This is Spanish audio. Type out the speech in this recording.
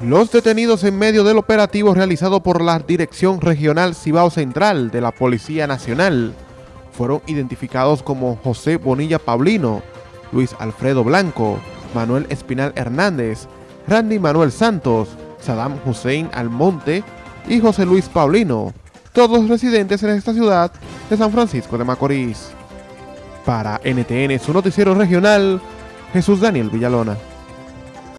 Los detenidos en medio del operativo realizado por la Dirección Regional Cibao Central de la Policía Nacional fueron identificados como José Bonilla Paulino, Luis Alfredo Blanco, Manuel Espinal Hernández, Randy Manuel Santos, Saddam Hussein Almonte y José Luis Paulino, todos residentes en esta ciudad de San Francisco de Macorís. Para NTN, su noticiero regional, Jesús Daniel Villalona.